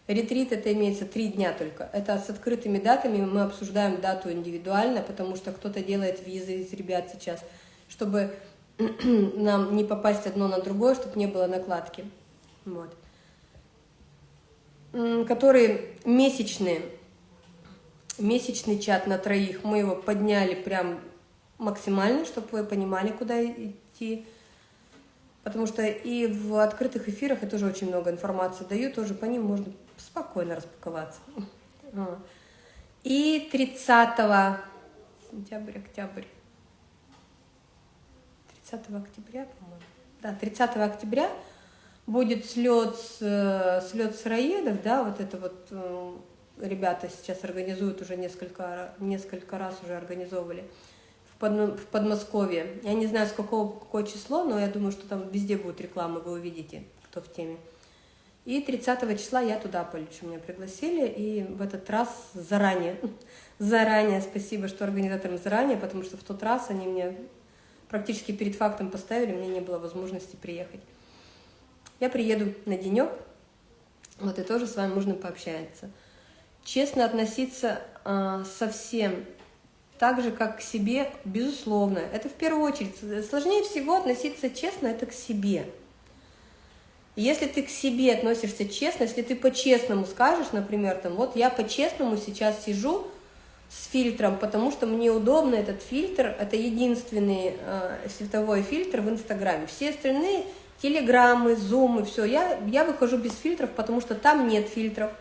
Ретрит это имеется три дня только. Это с открытыми датами, мы обсуждаем дату индивидуально, потому что кто-то делает визы из ребят сейчас, чтобы нам не попасть одно на другое, чтобы не было накладки. Вот. Которые месячные, месячный чат на троих, мы его подняли прям максимально, чтобы вы понимали, куда идти. Потому что и в открытых эфирах я тоже очень много информации даю, тоже по ним можно спокойно распаковаться. И 30 сентябрь, октябрь, 30 октября, по-моему, да, 30 октября будет слет, с, слет сыроедов, да, вот это вот э, ребята сейчас организуют уже несколько, несколько раз уже организовывали в Подмосковье. Я не знаю, с какого какое число, но я думаю, что там везде будет реклама, вы увидите, кто в теме. И 30 числа я туда полечу, меня пригласили, и в этот раз заранее, заранее, спасибо, что организаторам заранее, потому что в тот раз они мне практически перед фактом поставили, мне не было возможности приехать. Я приеду на денек, вот и тоже с вами можно пообщаться. Честно относиться э, со всем так же, как к себе, безусловно. Это в первую очередь. Сложнее всего относиться честно, это к себе. Если ты к себе относишься честно, если ты по-честному скажешь, например, там, вот я по-честному сейчас сижу с фильтром, потому что мне удобно этот фильтр, это единственный э, световой фильтр в Инстаграме. Все остальные телеграммы, зумы, все, я, я выхожу без фильтров, потому что там нет фильтров.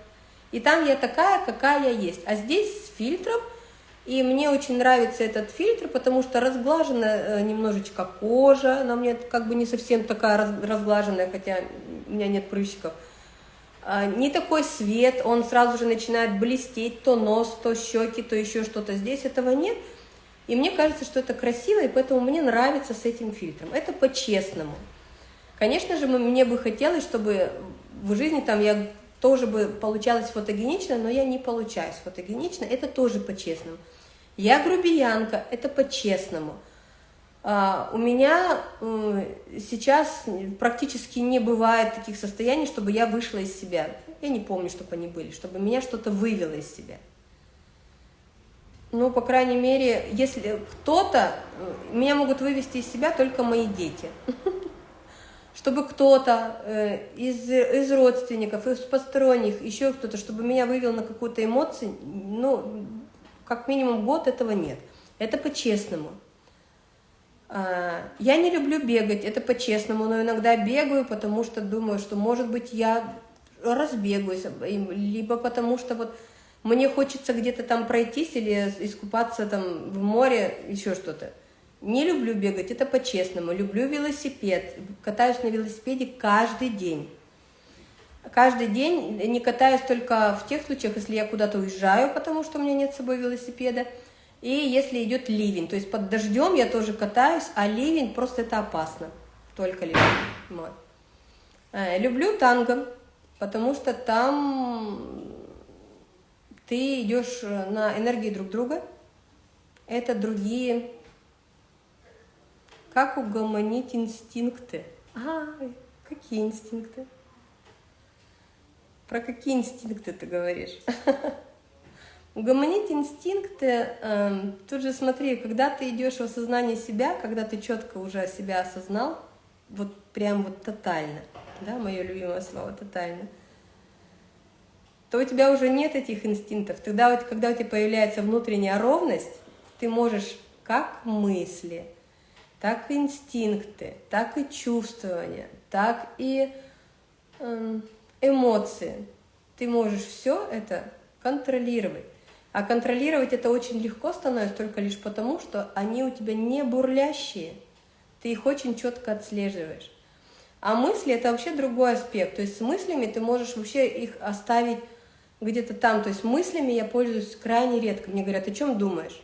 И там я такая, какая я есть. А здесь с фильтром – И мне очень нравится этот фильтр, потому что разглажена э, немножечко кожа, она у меня как бы не совсем такая разглаженная, хотя у меня нет прыщиков. А, не такой свет, он сразу же начинает блестеть, то нос, то щеки, то еще что-то. Здесь этого нет. И мне кажется, что это красиво, и поэтому мне нравится с этим фильтром. Это по-честному. Конечно же, мне бы хотелось, чтобы в жизни там я тоже бы получалось фотогенично, но я не получаюсь фотогенично, это тоже по-честному. Я грубиянка, это по-честному. А, у меня сейчас практически не бывает таких состояний, чтобы я вышла из себя. Я не помню, чтобы они были, чтобы меня что-то вывело из себя. Ну, по крайней мере, если кто-то, меня могут вывести из себя только мои дети. Чтобы кто-то э, из, из родственников, из посторонних, еще кто-то, чтобы меня вывел на какую-то эмоцию, ну, как минимум год этого нет. Это по-честному. А, я не люблю бегать, это по-честному, но иногда бегаю, потому что думаю, что, может быть, я разбегаюсь, либо потому что вот мне хочется где-то там пройтись или искупаться там в море, еще что-то. Не люблю бегать, это по-честному. Люблю велосипед, катаюсь на велосипеде каждый день каждый день не катаюсь только в тех случаях, если я куда-то уезжаю, потому что у меня нет с собой велосипеда, и если идет ливень. То есть под дождем я тоже катаюсь, а ливень просто это опасно. Только ливень. Вот. Э, люблю танго, потому что там ты идешь на энергии друг друга. Это другие... Как угомонить инстинкты? А, какие инстинкты? Про какие инстинкты ты говоришь? Угомонить инстинкты, э, тут же смотри, когда ты идешь в осознание себя, когда ты четко уже себя осознал, вот прям вот тотально, да, мое любимое слово, тотально, то у тебя уже нет этих инстинктов. Тогда вот, когда у тебя появляется внутренняя ровность, ты можешь как мысли, так и инстинкты, так и чувствования, так и... Э, эмоции. Ты можешь все это контролировать. А контролировать это очень легко становится только лишь потому, что они у тебя не бурлящие. Ты их очень четко отслеживаешь. А мысли – это вообще другой аспект. То есть с мыслями ты можешь вообще их оставить где-то там. То есть мыслями я пользуюсь крайне редко. Мне говорят, о чем думаешь?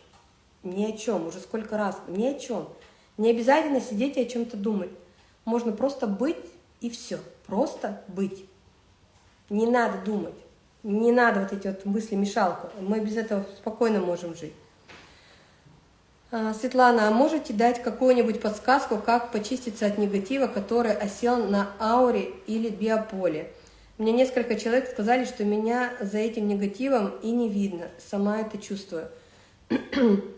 Ни о чем, уже сколько раз, ни о чем. Не обязательно сидеть и о чем-то думать. Можно просто быть и все. Просто быть. Не надо думать, не надо вот эти вот мысли-мешалку. Мы без этого спокойно можем жить. А, Светлана, а можете дать какую-нибудь подсказку, как почиститься от негатива, который осел на ауре или биополе? Мне несколько человек сказали, что меня за этим негативом и не видно. Сама это чувствую.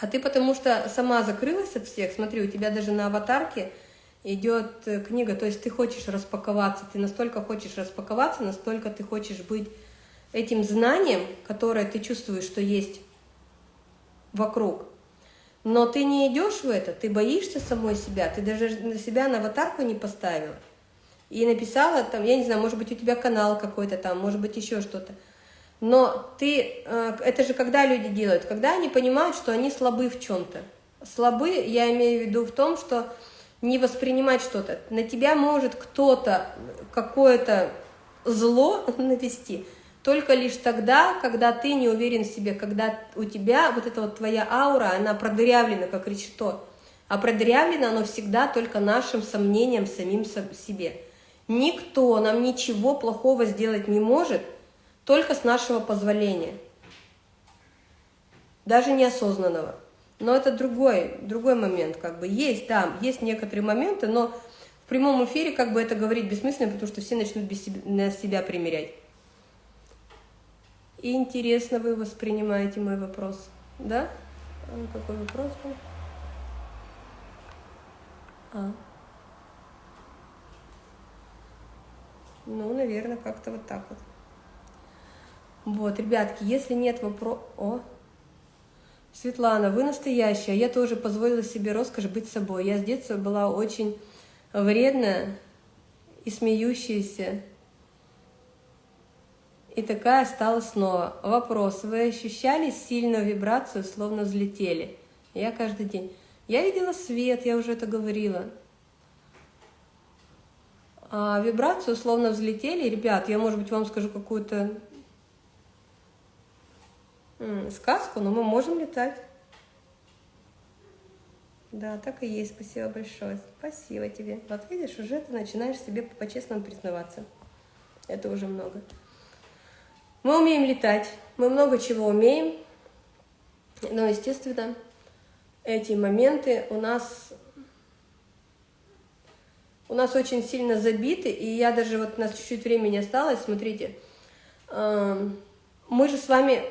А ты потому что сама закрылась от всех. Смотри, у тебя даже на аватарке идет э, книга, то есть ты хочешь распаковаться, ты настолько хочешь распаковаться, настолько ты хочешь быть этим знанием, которое ты чувствуешь, что есть вокруг. Но ты не идешь в это, ты боишься самой себя, ты даже на себя на аватарку не поставила. И написала там, я не знаю, может быть, у тебя канал какой-то там, может быть, еще что-то. Но ты, э, это же когда люди делают? Когда они понимают, что они слабы в чем-то. Слабы, я имею в виду в том, что не воспринимать что-то. На тебя может кто-то какое-то зло навести только лишь тогда, когда ты не уверен в себе, когда у тебя вот эта вот твоя аура, она продырявлена, как решето. А продырявлено оно всегда только нашим сомнением самим себе. Никто нам ничего плохого сделать не может, только с нашего позволения. Даже неосознанного. Но это другой, другой момент, как бы есть, да, есть некоторые моменты, но в прямом эфире как бы это говорить бессмысленно, потому что все начнут без себя, на себя примерять. И интересно вы воспринимаете мой вопрос, да? А какой вопрос был? А. Ну, наверное, как-то вот так вот. Вот, ребятки, если нет вопроса... О, Светлана, вы настоящая. Я тоже позволила себе роскошь быть собой. Я с детства была очень вредная и смеющаяся. И такая стала снова. Вопрос. Вы ощущали сильную вибрацию, словно взлетели? Я каждый день. Я видела свет, я уже это говорила. А вибрацию словно взлетели. Ребят, я, может быть, вам скажу какую-то сказку, но мы можем летать. Да, так и есть. Спасибо большое. Спасибо тебе. Вот видишь, уже ты начинаешь себе по-честному признаваться. Это уже много. Мы умеем летать, мы много чего умеем, но, естественно, эти моменты у нас у нас очень сильно забиты, и я даже, вот у нас чуть-чуть времени осталось, смотрите, эм, мы же с вами,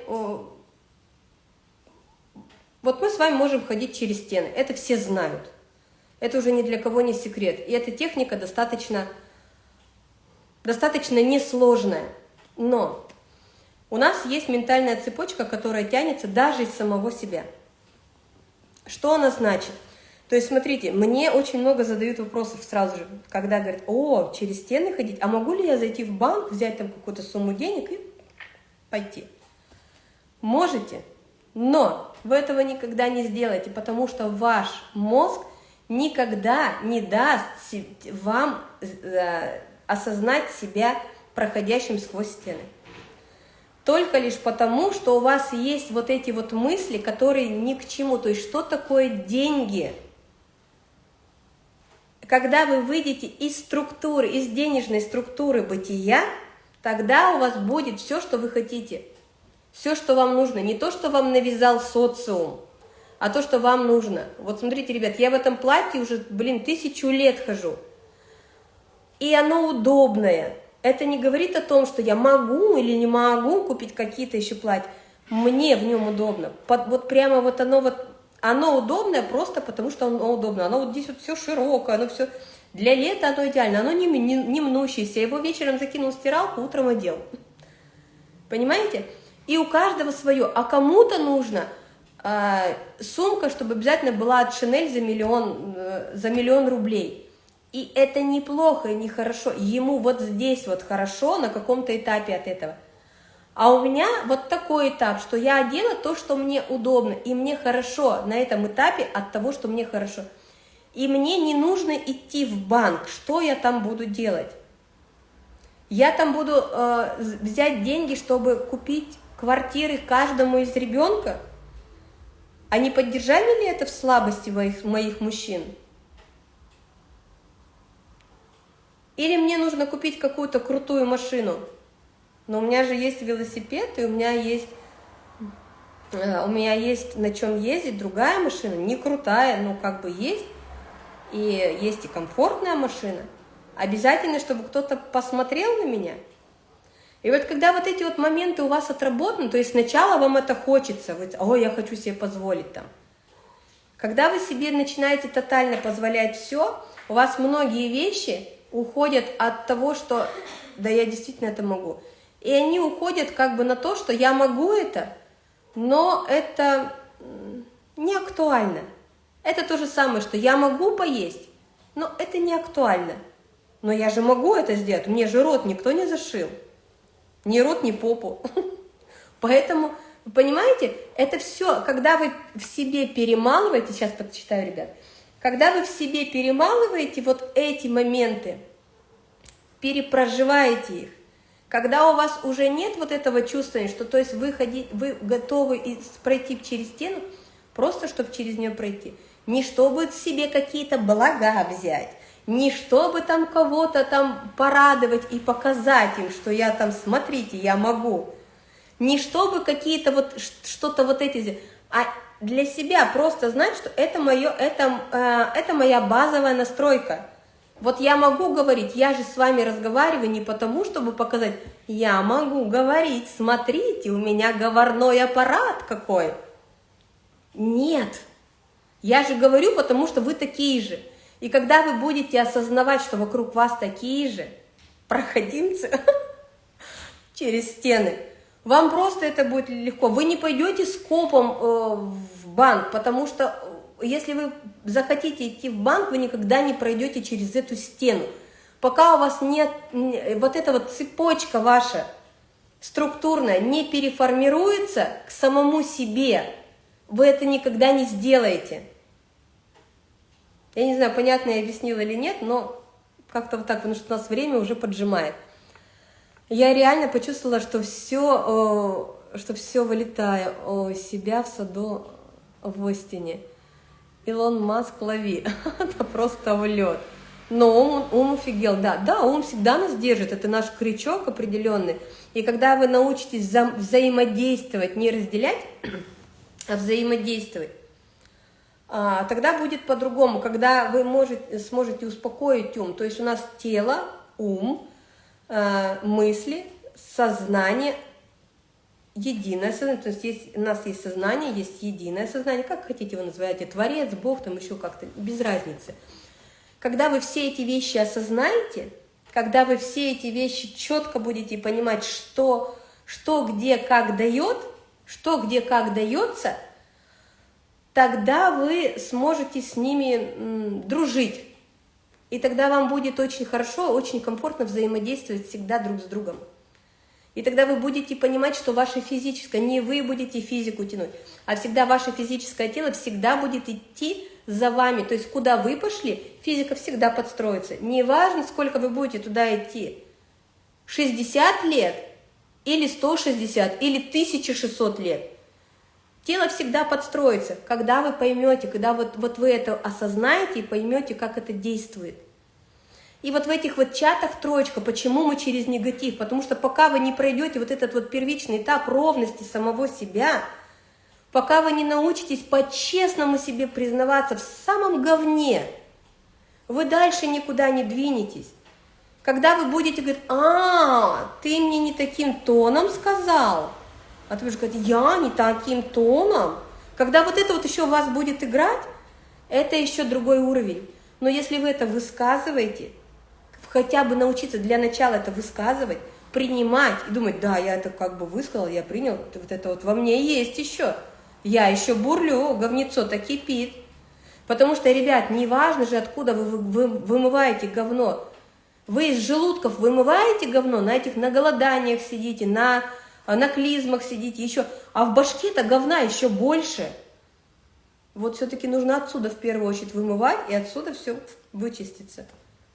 вот мы с вами можем ходить через стены, это все знают, это уже ни для кого не секрет, и эта техника достаточно, достаточно несложная, но у нас есть ментальная цепочка, которая тянется даже из самого себя. Что она значит? То есть, смотрите, мне очень много задают вопросов сразу же, когда говорят, о, через стены ходить, а могу ли я зайти в банк, взять там какую-то сумму денег и пойти? Можете, но вы этого никогда не сделаете, потому что ваш мозг никогда не даст вам э, осознать себя проходящим сквозь стены. Только лишь потому, что у вас есть вот эти вот мысли, которые ни к чему. То есть, что такое деньги? Когда вы выйдете из структуры, из денежной структуры бытия, тогда у вас будет все, что вы хотите. Все, что вам нужно. Не то, что вам навязал социум, а то, что вам нужно. Вот смотрите, ребят, я в этом платье уже, блин, тысячу лет хожу. И оно удобное это не говорит о том, что я могу или не могу купить какие-то еще платья. Мне в нем удобно. Под, вот прямо вот оно вот, оно удобное просто потому, что оно удобно. Оно вот здесь вот все широкое, оно все... Для лета оно идеально, оно не, не, не мнущееся. Его вечером закинул в стиралку, утром одел. Понимаете? И у каждого свое. А кому-то нужно э, сумка, чтобы обязательно была от Шинель за миллион, э, за миллион рублей. И это неплохо и нехорошо. Ему вот здесь вот хорошо на каком-то этапе от этого. А у меня вот такой этап, что я одела то, что мне удобно, и мне хорошо на этом этапе от того, что мне хорошо. И мне не нужно идти в банк, что я там буду делать? Я там буду э, взять деньги, чтобы купить квартиры каждому из ребенка? Не поддержали ли это в слабости моих, моих мужчин? Или мне нужно купить какую-то крутую машину. Но у меня же есть велосипед, и у меня есть, э, у меня есть на чем ездить, другая машина, не крутая, но как бы есть. И есть и комфортная машина. Обязательно, чтобы кто-то посмотрел на меня. И вот когда вот эти вот моменты у вас отработаны, то есть сначала вам это хочется, вы, о, я хочу себе позволить там. Когда вы себе начинаете тотально позволять все, у вас многие вещи уходят от того, что да, я действительно это могу. И они уходят как бы на то, что я могу это, но это не актуально. Это то же самое, что я могу поесть, но это не актуально. Но я же могу это сделать, мне же рот никто не зашил. Ни рот, ни попу. Поэтому, понимаете, это все, когда вы в себе перемалываете, сейчас подчитаю, ребят, когда вы в себе перемалываете вот эти моменты, перепроживаете их, когда у вас уже нет вот этого чувства, что то есть вы, ходи, вы готовы пройти через стену, просто чтобы через нее пройти, не чтобы себе какие-то блага взять, не чтобы там кого-то там порадовать и показать им, что я там, смотрите, я могу, не чтобы какие-то вот, что-то вот эти, а для себя просто знать, что это, мое, это, э, это моя базовая настройка. Вот я могу говорить, я же с вами разговариваю не потому, чтобы показать, я могу говорить, смотрите, у меня говорной аппарат какой. Нет, я же говорю, потому что вы такие же. И когда вы будете осознавать, что вокруг вас такие же проходимцы через стены, вам просто это будет легко. Вы не пойдете с копом э, в банк, потому что э, если вы захотите идти в банк, вы никогда не пройдете через эту стену. Пока у вас нет, вот эта вот цепочка ваша структурно не переформируется к самому себе, вы это никогда не сделаете. Я не знаю, понятно я объяснила или нет, но как-то вот так, потому что у нас время уже поджимает. Я реально почувствовала, что все, что все вылетаю о себя в саду в Остине. Илон Маск лови, это просто влет. Но ум, ум офигел, да, да, ум всегда нас держит, это наш крючок определенный. И когда вы научитесь вза взаимодействовать, не разделять, а взаимодействовать, тогда будет по-другому, когда вы можете, сможете успокоить ум. То есть у нас тело, ум, а, мысли, сознание, единое сознание, то есть есть, у нас есть сознание, есть единое сознание, как хотите вы называете, Творец, Бог, там еще как-то, без разницы. Когда вы все эти вещи осознаете, когда вы все эти вещи четко будете понимать, что, что где как дает, что где как дается – тогда вы сможете с ними дружить. И тогда вам будет очень хорошо, очень комфортно взаимодействовать всегда друг с другом. И тогда вы будете понимать, что ваше физическое, не вы будете физику тянуть, а всегда ваше физическое тело всегда будет идти за вами. То есть куда вы пошли, физика всегда подстроится. Неважно, сколько вы будете туда идти. 60 лет или 160 или 1600 лет. Тело всегда подстроится, когда вы поймете, когда вот, вот вы это осознаете и поймете, как это действует. И вот в этих вот чатах троечка, почему мы через негатив? Потому что пока вы не пройдете вот этот вот первичный этап ровности самого себя, пока вы не научитесь по-честному себе признаваться в самом говне, вы дальше никуда не двинетесь. Когда вы будете говорить, а, ты мне не таким тоном сказал, а ты будешь говорить, я не таким тоном. Когда вот это вот еще вас будет играть, это еще другой уровень. Но если вы это высказываете, хотя бы научиться для начала это высказывать, принимать и думать, да, я это как бы высказал, я принял, вот это вот во мне есть еще. Я еще бурлю, говнецо-то кипит. Потому что, ребят, не важно же, откуда вы, вы вымываете говно. Вы из желудков вымываете говно, на этих на голоданиях сидите, на на клизмах сидите, еще, а в башке-то говна еще больше. Вот все-таки нужно отсюда в первую очередь вымывать, и отсюда все вычистится.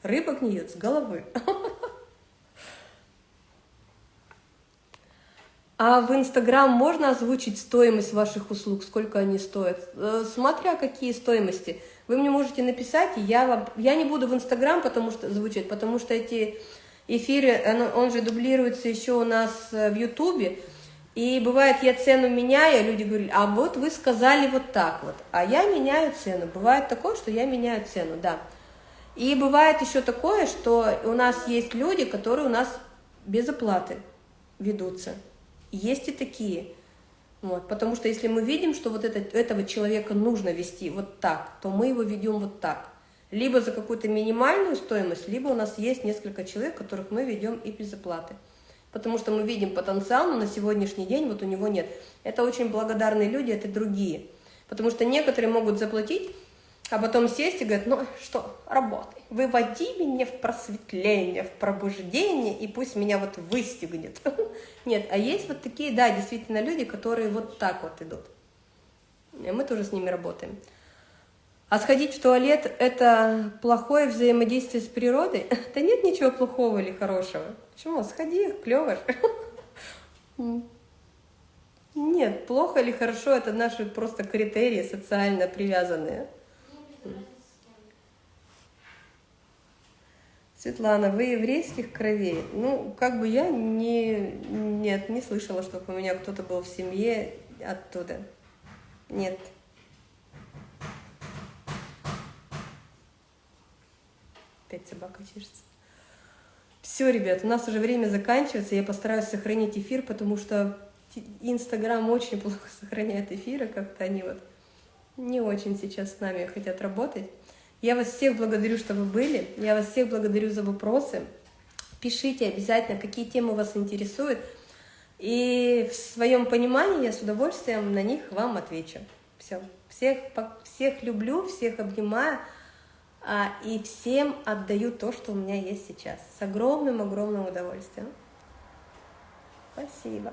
Рыба гниет с головы. А в Инстаграм можно озвучить стоимость ваших услуг, сколько они стоят? Э, смотря какие стоимости. Вы мне можете написать, и я, вам, я не буду в Инстаграм потому что звучать, потому что эти эфире, он, он же дублируется еще у нас э, в Ютубе, и бывает, я цену меняю, люди говорят, а вот вы сказали вот так вот, а я меняю цену. Бывает такое, что я меняю цену, да. И бывает еще такое, что у нас есть люди, которые у нас без оплаты ведутся. Есть и такие. Вот, потому что если мы видим, что вот это, этого человека нужно вести вот так, то мы его ведем вот так либо за какую-то минимальную стоимость, либо у нас есть несколько человек, которых мы ведем и без оплаты. Потому что мы видим потенциал, но на сегодняшний день вот у него нет. Это очень благодарные люди, это другие. Потому что некоторые могут заплатить, а потом сесть и говорить, ну что, работай, выводи меня в просветление, в пробуждение, и пусть меня вот выстегнет. Нет, а есть вот такие, да, действительно люди, которые вот так вот идут. И мы тоже с ними работаем. А сходить в туалет – это плохое взаимодействие с природой? Да нет ничего плохого или хорошего. Почему? Сходи, клево Нет, плохо или хорошо – это наши просто критерии социально привязанные. Светлана, вы еврейских кровей? Ну, как бы я не, нет, не слышала, чтобы у меня кто-то был в семье оттуда. Нет. Опять собака чешется. Все, ребят, у нас уже время заканчивается. Я постараюсь сохранить эфир, потому что Инстаграм очень плохо сохраняет эфиры. Как-то они вот не очень сейчас с нами хотят работать. Я вас всех благодарю, что вы были. Я вас всех благодарю за вопросы. Пишите обязательно, какие темы вас интересуют. И в своем понимании я с удовольствием на них вам отвечу. Все. Всех, всех люблю, всех обнимаю. А, и всем отдаю то, что у меня есть сейчас, с огромным-огромным удовольствием. Спасибо.